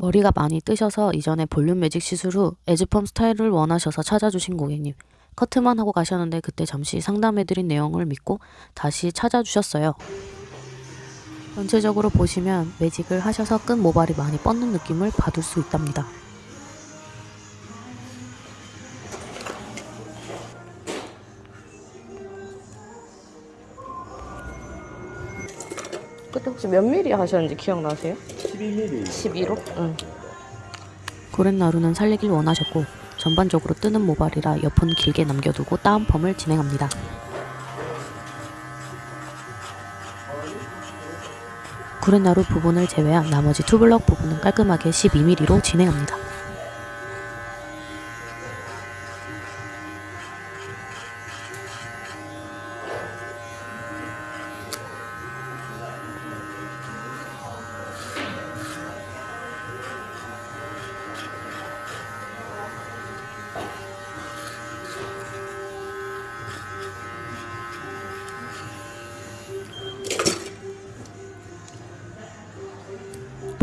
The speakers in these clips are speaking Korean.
머리가 많이 뜨셔서 이전에 볼륨 매직 시술 후 에즈펌 스타일을 원하셔서 찾아주신 고객님. 커트만 하고 가셨는데 그때 잠시 상담해드린 내용을 믿고 다시 찾아주셨어요. 전체적으로 보시면 매직을 하셔서 끈 모발이 많이 뻗는 느낌을 받을 수 있답니다. 그때 혹시 몇 미리 하셨는지 기억나세요? 12mm 11호? 응. 고렛나루는 살리길 원하셨고 전반적으로 뜨는 모발이라 옆은 길게 남겨두고 다운펌을 진행합니다. 구렛나루 부분을 제외한 나머지 투블럭 부분은 깔끔하게 12mm로 진행합니다.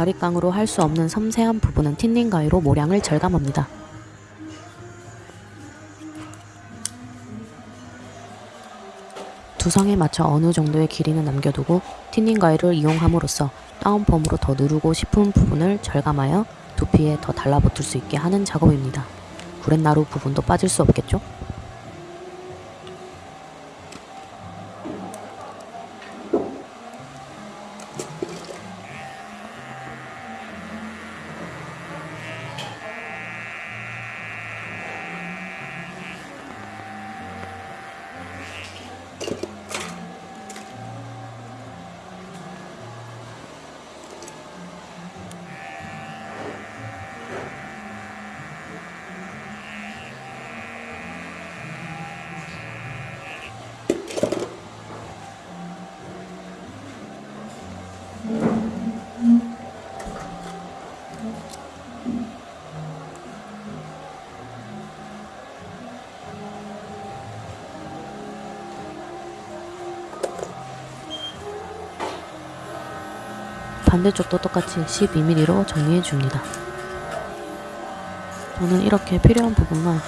바리깡으로 할 수 없는 섬세한 부분은 틴닝 가위로 모량을 절감합니다. 두상에 맞춰 어느 정도의 길이는 남겨두고 틴닝 가위를 이용함으로써 다운펌으로 더 누르고 싶은 부분을 절감하여 두피에 더 달라붙을 수 있게 하는 작업입니다. 구렛나루 부분도 빠질 수 없겠죠? 반대쪽도 똑같이 12mm로 정리해 줍니다. 저는 이렇게 필요한 부분만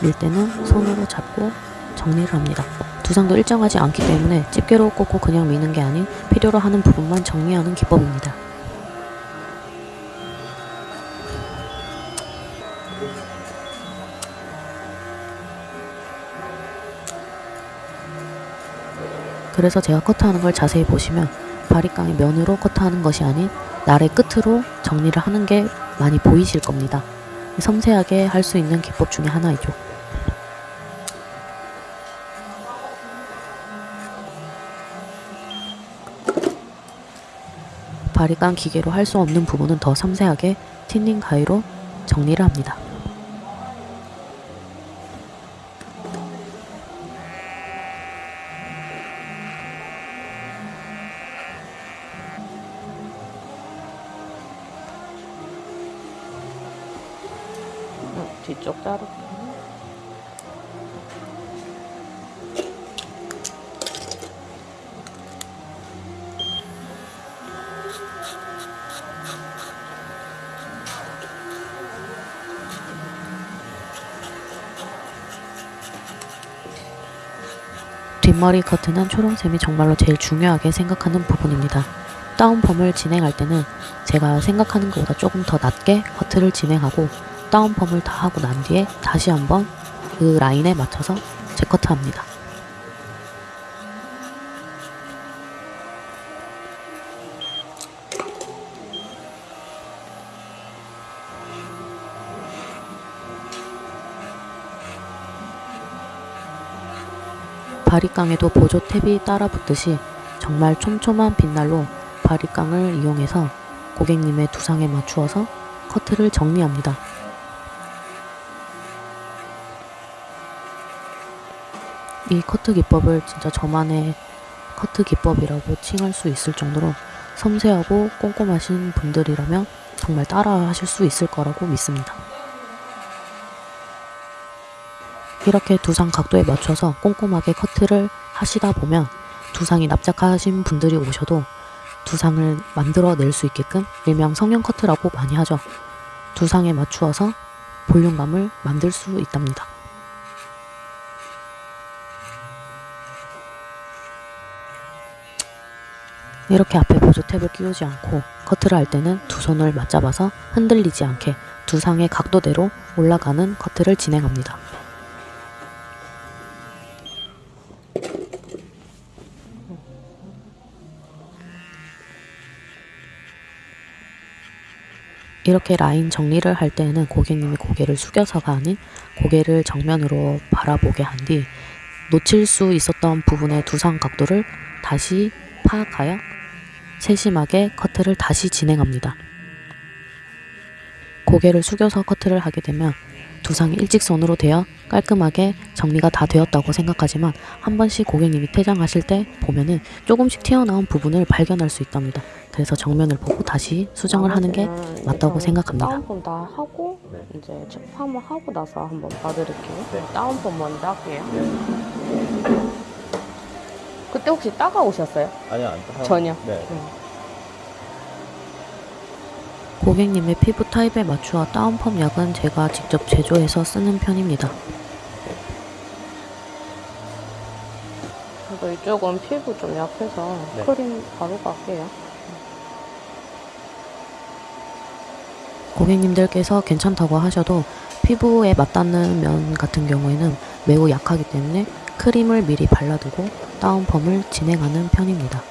밀 때는 손으로 잡고 정리를 합니다. 두상도 일정하지 않기 때문에 집게로 꽂고 그냥 미는 게 아닌 필요로 하는 부분만 정리하는 기법입니다. 그래서 제가 커트하는 걸 자세히 보시면 바리깡의 면으로 커트하는 것이 아닌 날의 끝으로 정리를 하는 게 많이 보이실 겁니다. 섬세하게 할 수 있는 기법 중에 하나이죠. 바리깡 기계로 할 수 없는 부분은 더 섬세하게 틴닝 가위로 정리를 합니다. 뒷머리 커트는 초롱쌤이 정말로 제일 중요하게 생각하는 부분입니다. 다운펌을 진행할 때는 제가 생각하는 것보다 조금 더 낮게 커트를 진행하고 다운펌을 다 하고 난 뒤에 다시 한번 그 라인에 맞춰서 재커트합니다. 바리깡에도 보조 탭이 따라 붙듯이 정말 촘촘한 빛날로 바리깡을 이용해서 고객님의 두상에 맞추어서 커트를 정리합니다. 이 커트 기법을 진짜 저만의 커트 기법이라고 칭할 수 있을 정도로 섬세하고 꼼꼼하신 분들이라면 정말 따라 하실 수 있을 거라고 믿습니다. 이렇게 두상 각도에 맞춰서 꼼꼼하게 커트를 하시다 보면 두상이 납작하신 분들이 오셔도 두상을 만들어낼 수 있게끔 일명 성형 커트라고 많이 하죠. 두상에 맞추어서 볼륨감을 만들 수 있답니다. 이렇게 앞에 보조 탭을 끼우지 않고 커트를 할 때는 두 손을 맞잡아서 흔들리지 않게 두상의 각도대로 올라가는 커트를 진행합니다. 이렇게 라인 정리를 할 때에는 고객님이 고개를 숙여서가 아닌 고개를 정면으로 바라보게 한 뒤 놓칠 수 있었던 부분의 두상 각도를 다시 파악하여 세심하게 커트를 다시 진행합니다. 고개를 숙여서 커트를 하게 되면 두상이 일직선으로 되어 깔끔하게 정리가 다 되었다고 생각하지만 한 번씩 고객님이 퇴장하실 때 보면은 조금씩 튀어나온 부분을 발견할 수 있답니다. 그래서 정면을 보고 다시 수정을 하는 게 맞다고 생각합니다. 다운펌 다 하고 네. 이제 체크함을 하고 나서 한번 봐드릴게요. 네. 다운펌 먼저 할게요. 네. 그때 혹시 따가오셨어요? 아니요, 안 타. 전혀. 네. 고객님의 피부 타입에 맞추어 다운펌 약은 제가 직접 제조해서 쓰는 편입니다. 이쪽은 피부 좀 약해서 네. 크림 바로 갈게요. 고객님들께서 괜찮다고 하셔도 피부에 맞닿는 면 같은 경우에는 매우 약하기 때문에 크림을 미리 발라두고 다운펌을 진행하는 편입니다.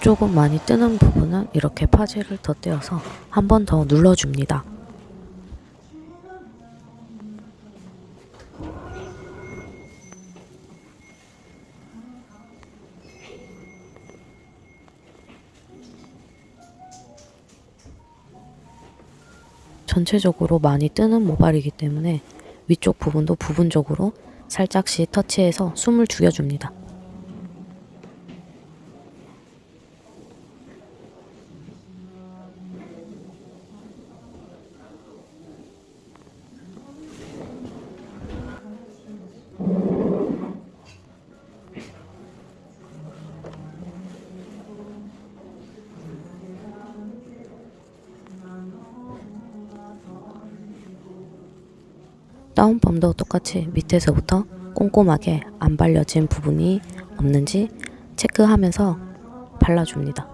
조금 많이 뜨는 부분은 이렇게 파지를 덧대어서 한 번 더 눌러줍니다. 전체적으로 많이 뜨는 모발이기 때문에 위쪽 부분도 부분적으로 살짝씩 터치해서 숨을 죽여줍니다. 다운펌도 똑같이 밑에서부터 꼼꼼하게 안 발려진 부분이 없는지 체크하면서 발라줍니다.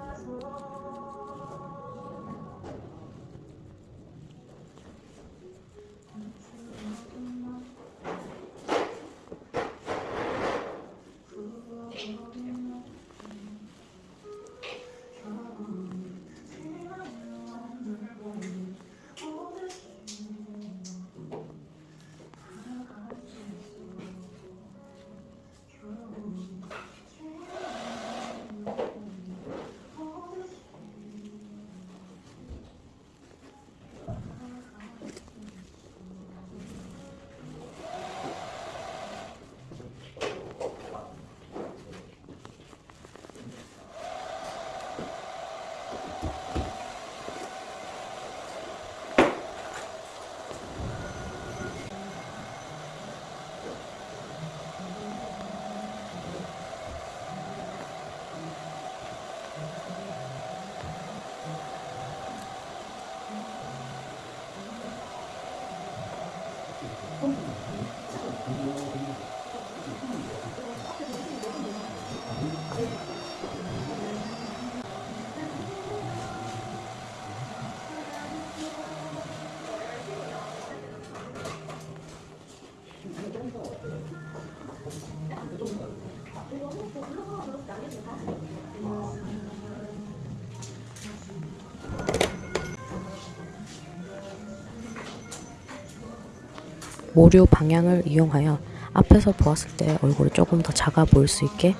모류 방향을 이용하여 앞에서 보았을 때 얼굴이 조금 더 작아 보일 수 있게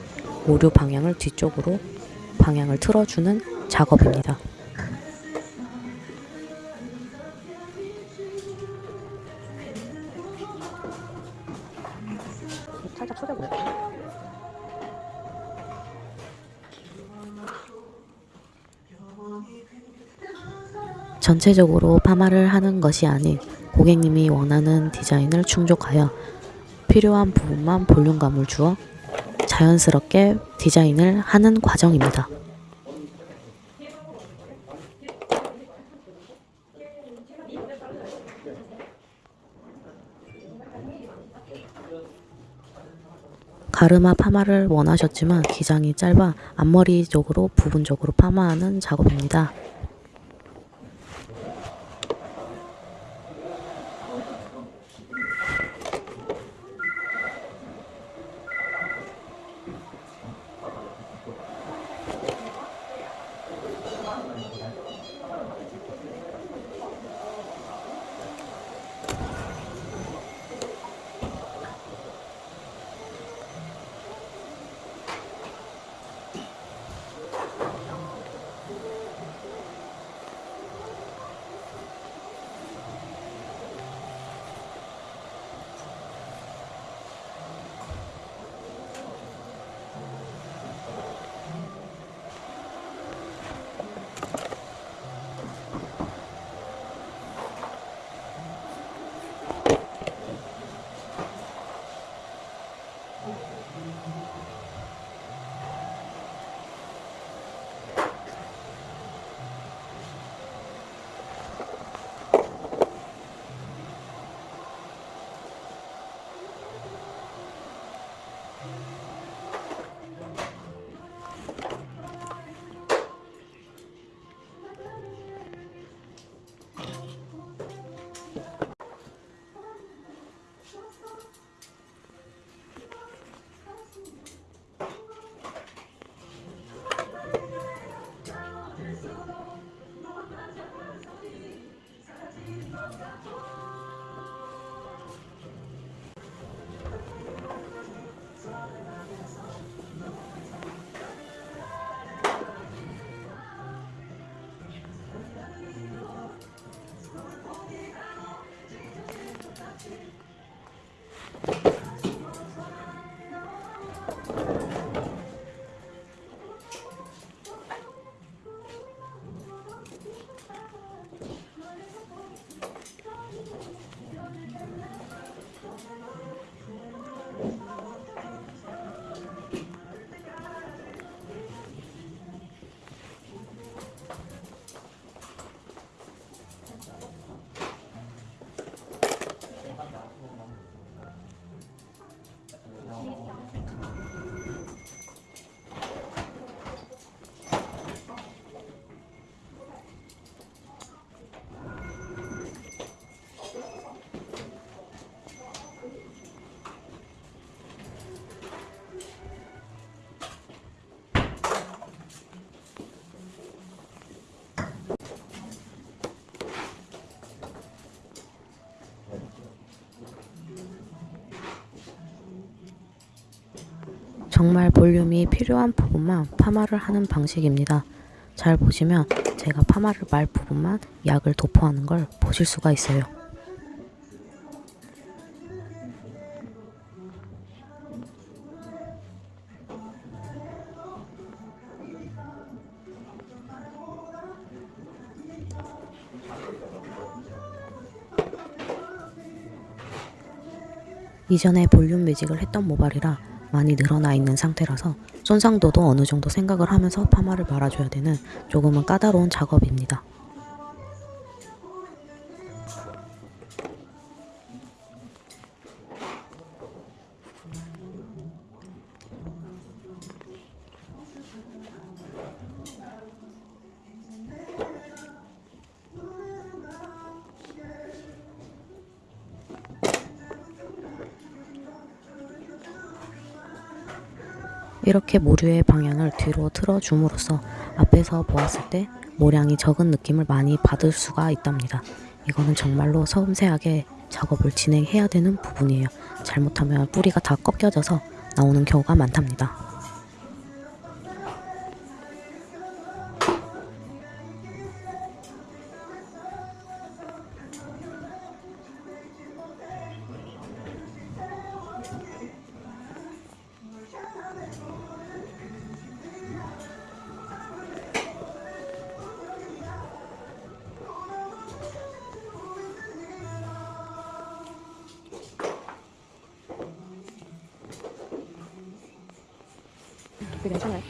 모류 방향을 뒤쪽으로 방향을 틀어주는 작업입니다. 살짝 쏟아보세요. 전체적으로 파마를 하는 것이 아닌 고객님이 원하는 디자인을 충족하여 필요한 부분만 볼륨감을 주어 자연스럽게 디자인을 하는 과정입니다. 가르마 파마를 원하셨지만 기장이 짧아 앞머리 쪽으로 부분적으로 파마하는 작업입니다. City 정말 볼륨이 필요한 부분만 파마를 하는 방식입니다. 잘 보시면 제가 파마를 말 부분만 약을 도포하는 걸 보실 수가 있어요. 이전에 볼륨 매직을 했던 모발이라 많이 늘어나 있는 상태라서 손상도도 어느 정도 생각을 하면서 파마를 말아줘야 되는 조금은 까다로운 작업입니다. 이렇게 모류의 방향을 뒤로 틀어줌으로써 앞에서 보았을 때 모량이 적은 느낌을 많이 받을 수가 있답니다. 이거는 정말로 섬세하게 작업을 진행해야 되는 부분이에요. 잘못하면 뿌리가 다 꺾여져서 나오는 경우가 많답니다. 괜찮아요?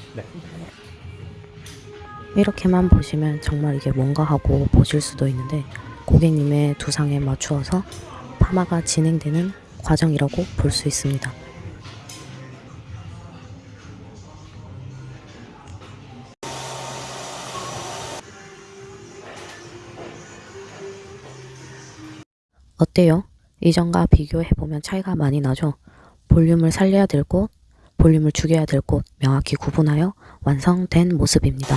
이렇게만 보시면 정말 이게 뭔가 하고 보실 수도 있는데 고객님의 두상에 맞추어서 파마가 진행되는 과정이라고 볼 수 있습니다. 어때요? 이전과 비교해보면 차이가 많이 나죠? 볼륨을 살려야 될 곳, 볼륨을 죽여야 될 곳 명확히 구분하여 완성된 모습입니다.